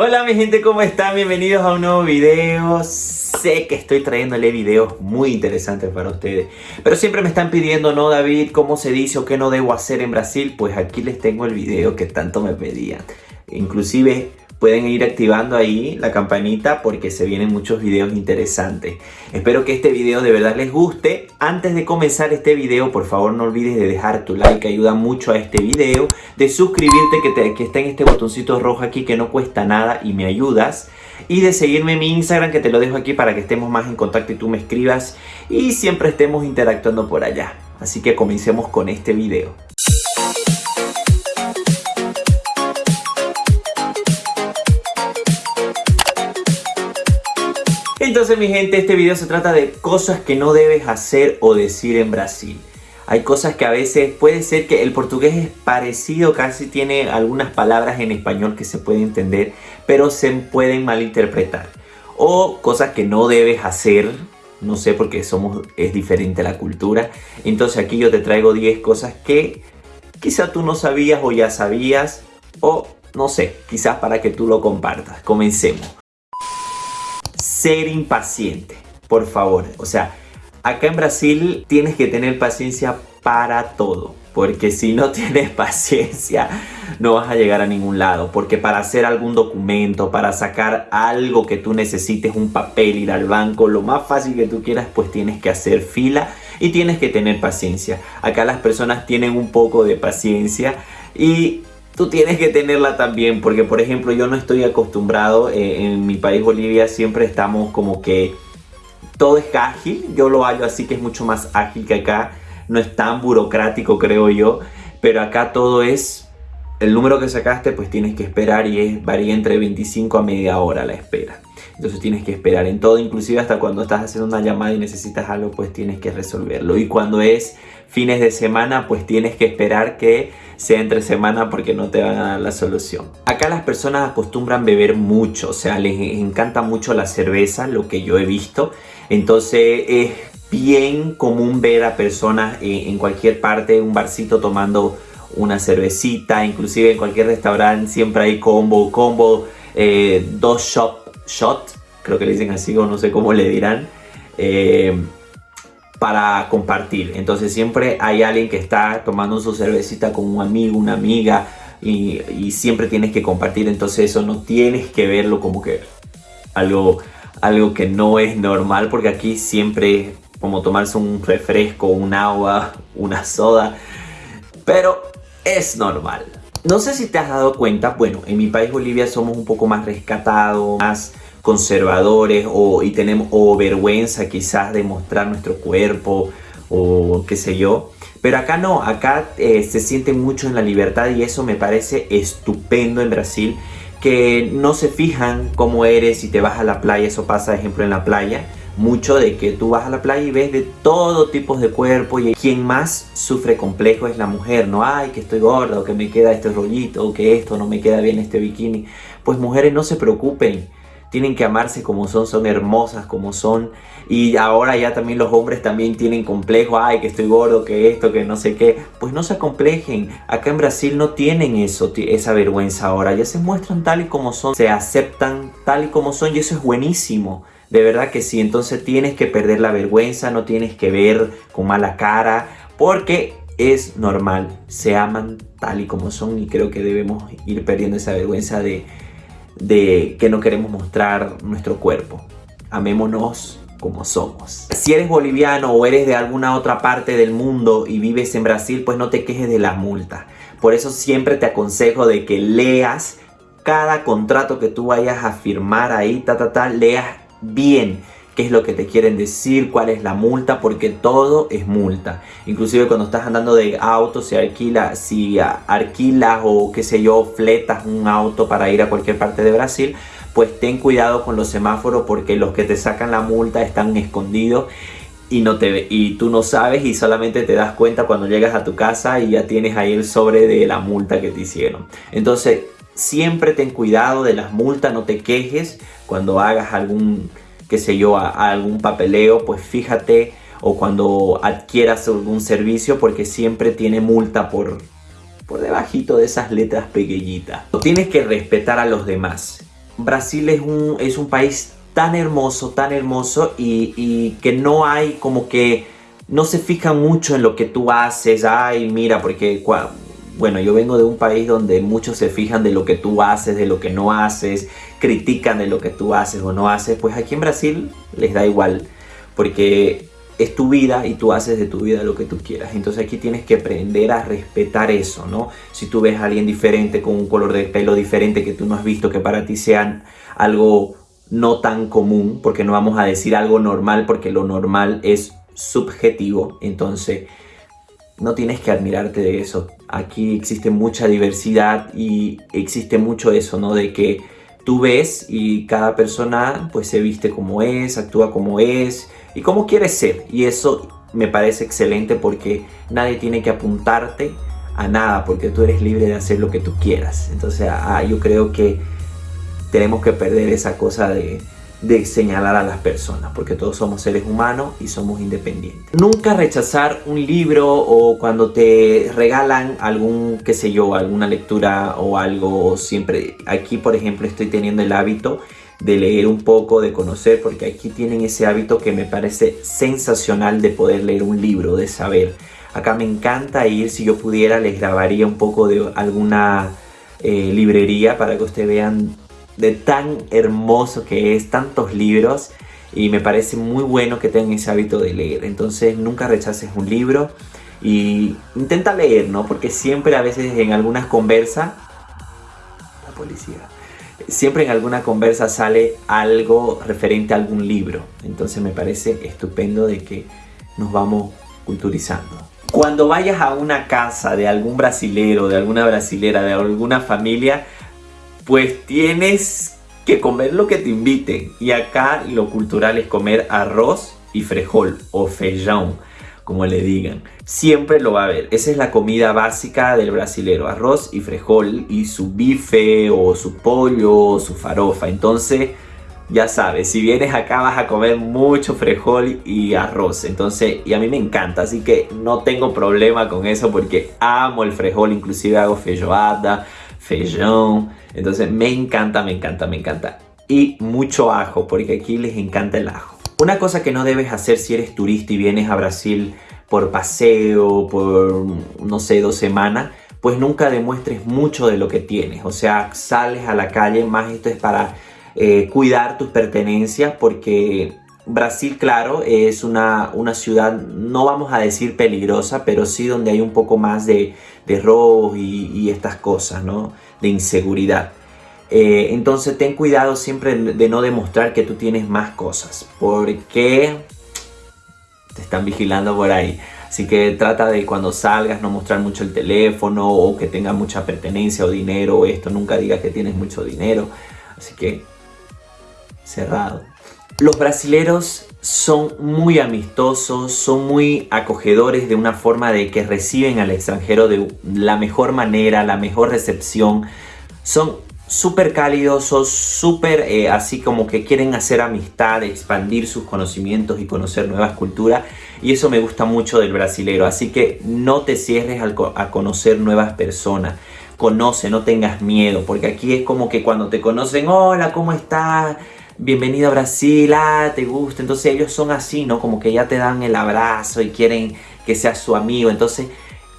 Hola mi gente, ¿cómo están? Bienvenidos a un nuevo video. Sé que estoy trayéndole videos muy interesantes para ustedes. Pero siempre me están pidiendo, ¿no David? ¿Cómo se dice o qué no debo hacer en Brasil? Pues aquí les tengo el video que tanto me pedían. Inclusive pueden ir activando ahí la campanita porque se vienen muchos videos interesantes. Espero que este video de verdad les guste. Antes de comenzar este video, por favor no olvides de dejar tu like, ayuda mucho a este video. De suscribirte que, que está en este botoncito rojo aquí que no cuesta nada y me ayudas. Y de seguirme en mi Instagram que te lo dejo aquí para que estemos más en contacto y tú me escribas. Y siempre estemos interactuando por allá. Así que comencemos con este video. Entonces mi gente, este video se trata de cosas que no debes hacer o decir en Brasil. Hay cosas que a veces puede ser que el portugués es parecido, casi tiene algunas palabras en español que se pueden entender, pero se pueden malinterpretar. O cosas que no debes hacer, no sé porque somos, es diferente la cultura. Entonces aquí yo te traigo 10 cosas que quizá tú no sabías o ya sabías, o no sé, quizás para que tú lo compartas. Comencemos ser impaciente, por favor. O sea, acá en Brasil tienes que tener paciencia para todo. Porque si no tienes paciencia, no vas a llegar a ningún lado. Porque para hacer algún documento, para sacar algo que tú necesites, un papel, ir al banco, lo más fácil que tú quieras, pues tienes que hacer fila y tienes que tener paciencia. Acá las personas tienen un poco de paciencia y tú tienes que tenerla también, porque por ejemplo yo no estoy acostumbrado, eh, en mi país Bolivia siempre estamos como que todo es ágil, yo lo hallo así que es mucho más ágil que acá, no es tan burocrático creo yo, pero acá todo es, el número que sacaste pues tienes que esperar y es, varía entre 25 a media hora la espera. Entonces tienes que esperar en todo, inclusive hasta cuando estás haciendo una llamada y necesitas algo, pues tienes que resolverlo. Y cuando es fines de semana, pues tienes que esperar que sea entre semana porque no te van a dar la solución. Acá las personas acostumbran beber mucho, o sea, les encanta mucho la cerveza, lo que yo he visto. Entonces es bien común ver a personas en cualquier parte, un barcito tomando una cervecita, inclusive en cualquier restaurante siempre hay combo, combo, eh, dos shop shot, creo que le dicen así o no sé cómo le dirán, eh, para compartir. Entonces siempre hay alguien que está tomando su cervecita con un amigo, una amiga y, siempre tienes que compartir. Entonces eso no tienes que verlo como que algo, algo que no es normal porque aquí siempre como tomarse un refresco, un agua, una soda, pero es normal. No sé si te has dado cuenta, bueno, en mi país Bolivia somos un poco más rescatados, más conservadores o, y tenemos, vergüenza quizás de mostrar nuestro cuerpo o qué sé yo. Pero acá no, acá eh, se siente mucho en la libertad y eso me parece estupendo en Brasil. Que no se fijan cómo eres si te vas a la playa, eso pasa ejemplo en la playa mucho de que tú vas a la playa y ves de todo tipo de cuerpo y quien más sufre complejo es la mujer, no ay que estoy gorda o que me queda este rollito o que esto no me queda bien este bikini. Pues mujeres no se preocupen, tienen que amarse como son, son hermosas como son. Y ahora ya también los hombres también tienen complejo, ay que estoy gordo, que esto, que no sé qué, pues no se acomplejen, acá en Brasil no tienen eso, esa vergüenza ahora, ya se muestran tal y como son, se aceptan tal y como son y eso es buenísimo. De verdad que sí, entonces tienes que perder la vergüenza, no tienes que ver con mala cara, porque es normal, se aman tal y como son y creo que debemos ir perdiendo esa vergüenza de, que no queremos mostrar nuestro cuerpo. Amémonos como somos. Si eres boliviano o eres de alguna otra parte del mundo y vives en Brasil, pues no te quejes de la multa. Por eso siempre te aconsejo de que leas cada contrato que tú vayas a firmar ahí, ta, ta, ta, leas bien qué es lo que te quieren decir, cuál es la multa, porque todo es multa. Inclusive cuando estás andando de auto, si, alquila, si alquilas o qué sé yo, fletas un auto para ir a cualquier parte de Brasil, pues ten cuidado con los semáforos porque los que te sacan la multa están escondidos y, no te, y tú no sabes y solamente te das cuenta cuando llegas a tu casa y ya tienes ahí el sobre de la multa que te hicieron. Entonces siempre ten cuidado de las multas, no te quejes cuando hagas algún, qué sé yo, algún papeleo, pues fíjate o cuando adquieras algún servicio porque siempre tiene multa por, por debajito de esas letras pequeñitas. Tienes que respetar a los demás. Brasil es un, es un país tan hermoso, tan hermoso y, y que no hay como que no se fijan mucho en lo que tú haces, ay mira, porque bueno, yo vengo de un país donde muchos se fijan de lo que tú haces, de lo que no haces, critican de lo que tú haces o no haces, pues aquí en Brasil les da igual, porque es tu vida y tú haces de tu vida lo que tú quieras. Entonces aquí tienes que aprender a respetar eso, ¿no? Si tú ves a alguien diferente con un color de pelo diferente que tú no has visto, que para ti sean algo no tan común, porque no vamos a decir algo normal, porque lo normal es subjetivo, entonces no tienes que admirarte de eso. Aquí existe mucha diversidad y existe mucho eso, ¿no? De que tú ves y cada persona pues se viste como es, actúa como es y como quiere ser. Y eso me parece excelente porque nadie tiene que apuntarte a nada porque tú eres libre de hacer lo que tú quieras. Entonces ah, yo creo que tenemos que perder esa cosa de de señalar a las personas, porque todos somos seres humanos y somos independientes. Nunca rechazar un libro o cuando te regalan algún, qué sé yo, alguna lectura o algo, siempre, aquí por ejemplo estoy teniendo el hábito de leer un poco, de conocer, porque aquí tienen ese hábito que me parece sensacional de poder leer un libro, de saber. Acá me encanta ir, si yo pudiera les grabaría un poco de alguna eh, librería para que ustedes vean de tan hermoso que es, tantos libros y me parece muy bueno que tengan ese hábito de leer. Entonces nunca rechaces un libro y intenta leer, ¿no? Porque siempre a veces en algunas conversas, la policía, siempre en alguna conversa sale algo referente a algún libro. Entonces me parece estupendo de que nos vamos culturizando. Cuando vayas a una casa de algún brasilero, de alguna brasilera, de alguna familia, pues tienes que comer lo que te inviten. Y acá lo cultural es comer arroz y frijol o feijão, como le digan. Siempre lo va a haber. Esa es la comida básica del brasilero. Arroz y frijol y su bife o su pollo o su farofa. Entonces, ya sabes, si vienes acá vas a comer mucho frijol y arroz. Entonces, y a mí me encanta. Así que no tengo problema con eso porque amo el frijol. Inclusive hago feijoada, feijão entonces me encanta, me encanta, me encanta. Y mucho ajo, porque aquí les encanta el ajo. Una cosa que no debes hacer si eres turista y vienes a Brasil por paseo, por, no sé, dos semanas, pues nunca demuestres mucho de lo que tienes. O sea, sales a la calle, más esto es para eh, cuidar tus pertenencias, porque Brasil, claro, es una, una, ciudad, no vamos a decir peligrosa, pero sí donde hay un poco más de, de robos y, estas cosas, ¿no? De inseguridad. Eh, entonces ten cuidado siempre de no demostrar que tú tienes más cosas, porque te están vigilando por ahí. Así que trata de cuando salgas no mostrar mucho el teléfono o que tengas mucha pertenencia o dinero o esto. Nunca digas que tienes mucho dinero. Así que cerrado. Los brasileros son muy amistosos, son muy acogedores de una forma de que reciben al extranjero de la mejor manera, la mejor recepción. Son súper cálidos, son súper eh, así como que quieren hacer amistad, expandir sus conocimientos y conocer nuevas culturas. Y eso me gusta mucho del brasilero. Así que no te cierres a conocer nuevas personas conoce, no tengas miedo, porque aquí es como que cuando te conocen, hola, ¿cómo estás? Bienvenido a Brasil, ah, te gusta. Entonces ellos son así, ¿no? Como que ya te dan el abrazo y quieren que seas su amigo. Entonces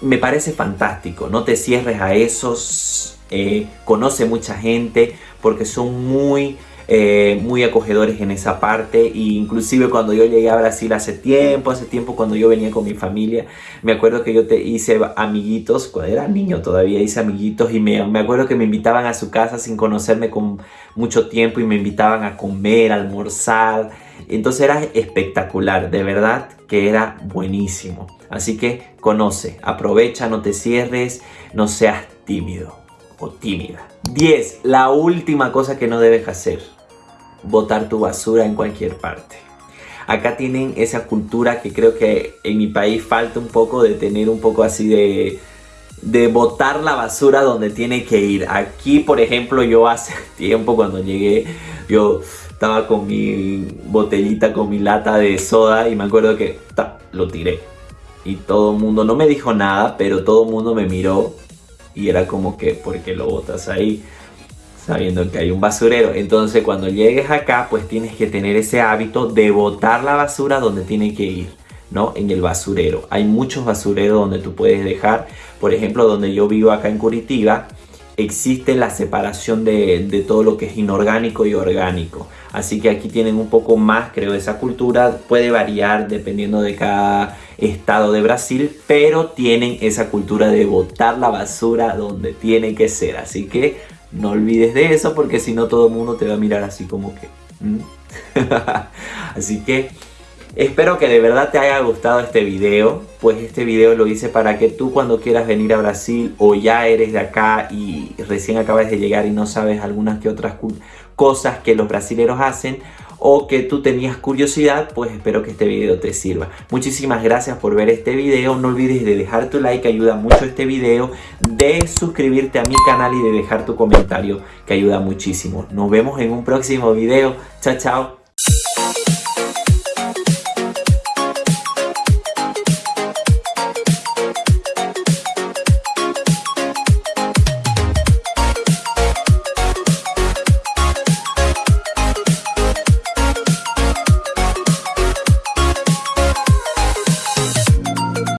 me parece fantástico, no te cierres a esos, eh, conoce mucha gente porque son muy eh, muy acogedores en esa parte e inclusive cuando yo llegué a Brasil hace tiempo, hace tiempo cuando yo venía con mi familia, me acuerdo que yo te hice amiguitos, cuando era niño todavía hice amiguitos y me, me acuerdo que me invitaban a su casa sin conocerme con mucho tiempo y me invitaban a comer, a almorzar, entonces era espectacular, de verdad que era buenísimo. Así que conoce, aprovecha, no te cierres, no seas tímido o tímida. 10. La última cosa que no debes hacer botar tu basura en cualquier parte. Acá tienen esa cultura que creo que en mi país falta un poco de tener un poco así de, de botar la basura donde tiene que ir. Aquí, por ejemplo, yo hace tiempo cuando llegué, yo estaba con mi botellita, con mi lata de soda y me acuerdo que lo tiré. Y todo el mundo, no me dijo nada, pero todo el mundo me miró y era como que, ¿por qué lo botas ahí? Sabiendo que hay un basurero. Entonces cuando llegues acá, pues tienes que tener ese hábito de botar la basura donde tiene que ir, ¿no? En el basurero. Hay muchos basureros donde tú puedes dejar, por ejemplo, donde yo vivo acá en Curitiba, existe la separación de, de, todo lo que es inorgánico y orgánico. Así que aquí tienen un poco más, creo, esa cultura. Puede variar dependiendo de cada estado de Brasil, pero tienen esa cultura de botar la basura donde tiene que ser. Así que no olvides de eso porque si no todo el mundo te va a mirar así como que... así que espero que de verdad te haya gustado este video. Pues este video lo hice para que tú cuando quieras venir a Brasil o ya eres de acá y recién acabas de llegar y no sabes algunas que otras cosas que los brasileros hacen o que tú tenías curiosidad, pues espero que este video te sirva. Muchísimas gracias por ver este video. No olvides de dejar tu like, ayuda mucho este video. De suscribirte a mi canal y de dejar tu comentario, que ayuda muchísimo. Nos vemos en un próximo video. Chao, chao.